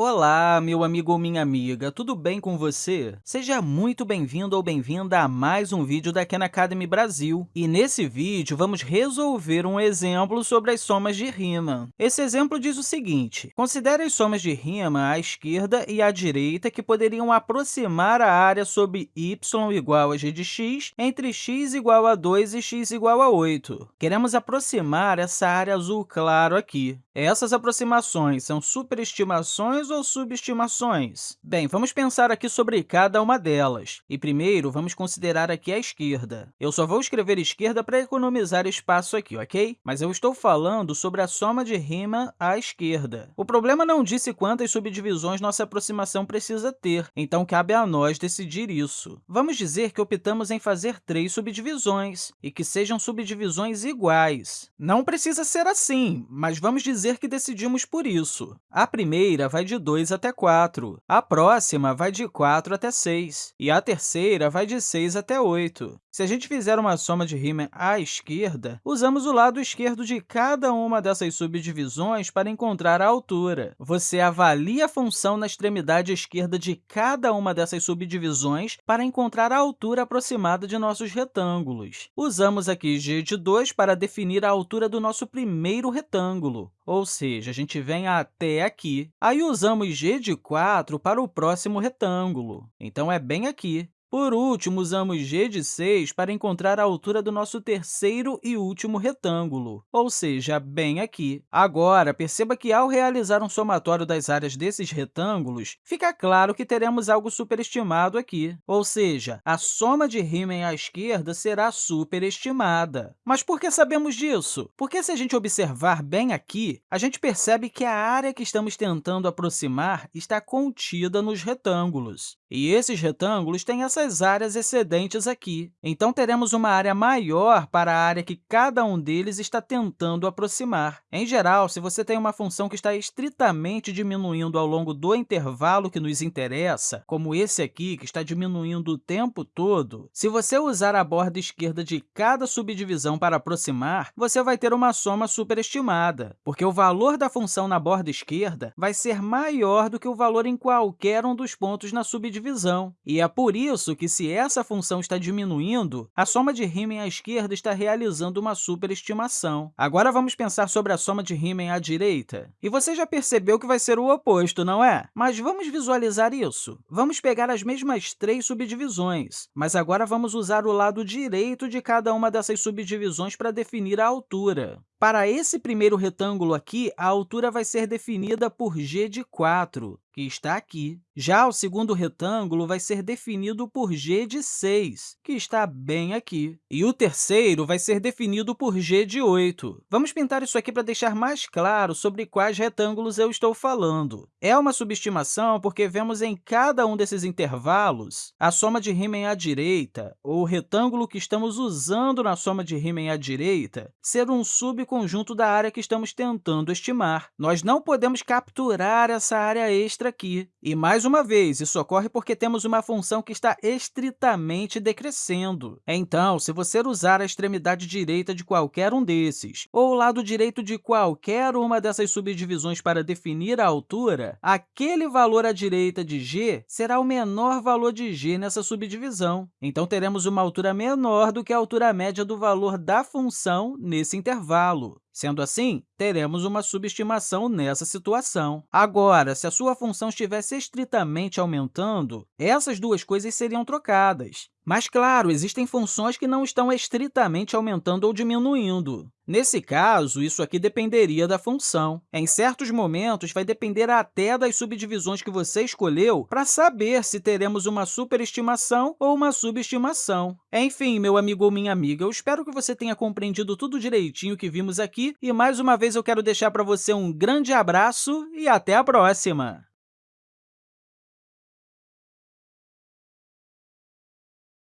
Olá, meu amigo ou minha amiga, tudo bem com você? Seja muito bem-vindo ou bem-vinda a mais um vídeo da Khan Academy Brasil. E nesse vídeo, vamos resolver um exemplo sobre as somas de rima. Esse exemplo diz o seguinte, considere as somas de rima à esquerda e à direita que poderiam aproximar a área sob y igual a g de x entre x igual a 2 e x igual a 8. Queremos aproximar essa área azul claro aqui. Essas aproximações são superestimações ou subestimações? Bem, vamos pensar aqui sobre cada uma delas. E primeiro, vamos considerar aqui a esquerda. Eu só vou escrever esquerda para economizar espaço aqui, ok? Mas eu estou falando sobre a soma de rima à esquerda. O problema não disse quantas subdivisões nossa aproximação precisa ter, então cabe a nós decidir isso. Vamos dizer que optamos em fazer três subdivisões e que sejam subdivisões iguais. Não precisa ser assim, mas vamos dizer que decidimos por isso. A primeira vai de 2 até 4. A próxima vai de 4 até 6. E a terceira vai de 6 até 8. Se a gente fizer uma soma de rima à esquerda, usamos o lado esquerdo de cada uma dessas subdivisões para encontrar a altura. Você avalia a função na extremidade esquerda de cada uma dessas subdivisões para encontrar a altura aproximada de nossos retângulos. Usamos aqui g de 2 para definir a altura do nosso primeiro retângulo, ou seja, a gente vem até aqui. Aí usamos g de 4 para o próximo retângulo, então é bem aqui. Por último, usamos g de 6 para encontrar a altura do nosso terceiro e último retângulo, ou seja, bem aqui. Agora, perceba que, ao realizar um somatório das áreas desses retângulos, fica claro que teremos algo superestimado aqui, ou seja, a soma de Riemann à esquerda será superestimada. Mas por que sabemos disso? Porque, se a gente observar bem aqui, a gente percebe que a área que estamos tentando aproximar está contida nos retângulos. E esses retângulos têm essas áreas excedentes aqui. Então, teremos uma área maior para a área que cada um deles está tentando aproximar. Em geral, se você tem uma função que está estritamente diminuindo ao longo do intervalo que nos interessa, como esse aqui, que está diminuindo o tempo todo, se você usar a borda esquerda de cada subdivisão para aproximar, você vai ter uma soma superestimada, porque o valor da função na borda esquerda vai ser maior do que o valor em qualquer um dos pontos na subdivisão divisão. E é por isso que, se essa função está diminuindo, a soma de Riemann à esquerda está realizando uma superestimação. Agora, vamos pensar sobre a soma de Riemann à direita. E você já percebeu que vai ser o oposto, não é? Mas vamos visualizar isso. Vamos pegar as mesmas três subdivisões, mas agora vamos usar o lado direito de cada uma dessas subdivisões para definir a altura. Para esse primeiro retângulo aqui, a altura vai ser definida por g de 4, que está aqui. Já o segundo retângulo vai ser definido por g de 6, que está bem aqui. E o terceiro vai ser definido por g de 8. Vamos pintar isso aqui para deixar mais claro sobre quais retângulos eu estou falando. É uma subestimação porque vemos em cada um desses intervalos a soma de Riemann à direita, ou o retângulo que estamos usando na soma de Riemann à direita, ser um sub conjunto da área que estamos tentando estimar. Nós não podemos capturar essa área extra aqui. E, mais uma vez, isso ocorre porque temos uma função que está estritamente decrescendo. Então, se você usar a extremidade direita de qualquer um desses, ou o lado direito de qualquer uma dessas subdivisões para definir a altura, aquele valor à direita de g será o menor valor de g nessa subdivisão. Então, teremos uma altura menor do que a altura média do valor da função nesse intervalo. Sendo assim, teremos uma subestimação nessa situação. Agora, se a sua função estivesse estritamente aumentando, essas duas coisas seriam trocadas. Mas, claro, existem funções que não estão estritamente aumentando ou diminuindo. Nesse caso, isso aqui dependeria da função. Em certos momentos, vai depender até das subdivisões que você escolheu para saber se teremos uma superestimação ou uma subestimação. Enfim, meu amigo ou minha amiga, eu espero que você tenha compreendido tudo direitinho que vimos aqui e, mais uma vez, eu quero deixar para você um grande abraço e até a próxima!